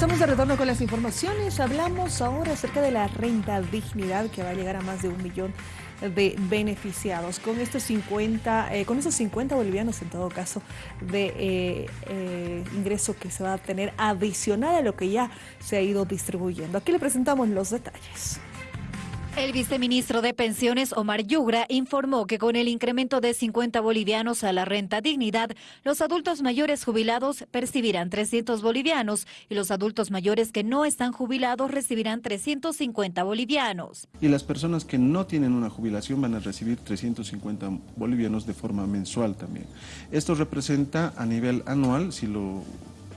Estamos de retorno con las informaciones. Hablamos ahora acerca de la renta dignidad que va a llegar a más de un millón de beneficiados. Con estos 50, eh, con esos 50 bolivianos en todo caso de eh, eh, ingreso que se va a tener adicional a lo que ya se ha ido distribuyendo. Aquí le presentamos los detalles. El viceministro de Pensiones, Omar Yugra, informó que con el incremento de 50 bolivianos a la renta dignidad, los adultos mayores jubilados percibirán 300 bolivianos y los adultos mayores que no están jubilados recibirán 350 bolivianos. Y las personas que no tienen una jubilación van a recibir 350 bolivianos de forma mensual también. Esto representa a nivel anual, si lo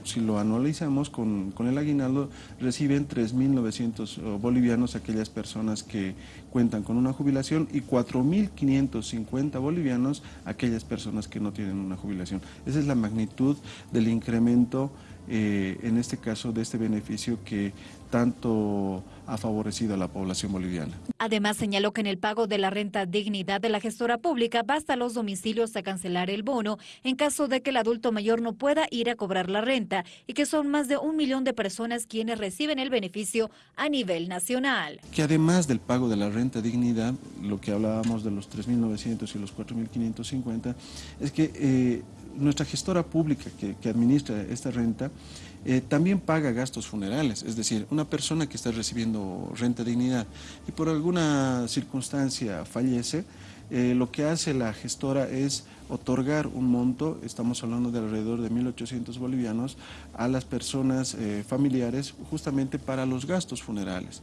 si lo anualizamos con, el aguinaldo, reciben 3.900 bolivianos aquellas personas que cuentan con una jubilación y 4.550 bolivianos aquellas personas que no tienen una jubilación. Esa es la magnitud del incremento eh, en este caso de este beneficio que tanto ha favorecido a la población boliviana. Además señaló que en el pago de la renta dignidad de la gestora pública basta los domicilios a cancelar el bono en caso de que el adulto mayor no pueda ir a cobrar la renta y que son más de un millón de personas quienes reciben el beneficio a nivel nacional. Que además del pago de la renta dignidad, lo que hablábamos de los 3.900 y los 4.550, es que eh, nuestra gestora pública que, administra esta renta eh, también paga gastos funerales, es decir, una persona que está recibiendo renta dignidad y por alguna circunstancia fallece, eh, lo que hace la gestora es otorgar un monto, estamos hablando de alrededor de 1.800 bolivianos, a las personas eh, familiares justamente para los gastos funerales.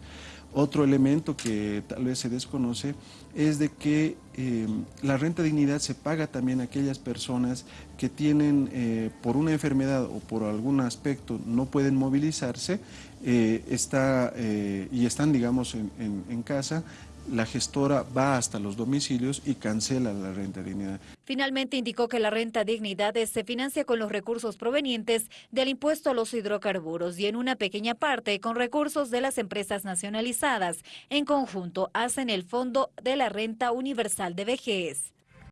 Otro elemento que tal vez se desconoce es de que eh, la renta dignidad se paga también a aquellas personas que tienen por una enfermedad o por algún aspecto no pueden movilizarse y están digamos en casa la gestora va hasta los domicilios y cancela la renta dignidad. Finalmente indicó que la renta dignidad se financia con los recursos provenientes del impuesto a los hidrocarburos y en una pequeña parte con recursos de las empresas nacionalizadas. En conjunto hacen el Fondo de la Renta Universal de Vejez.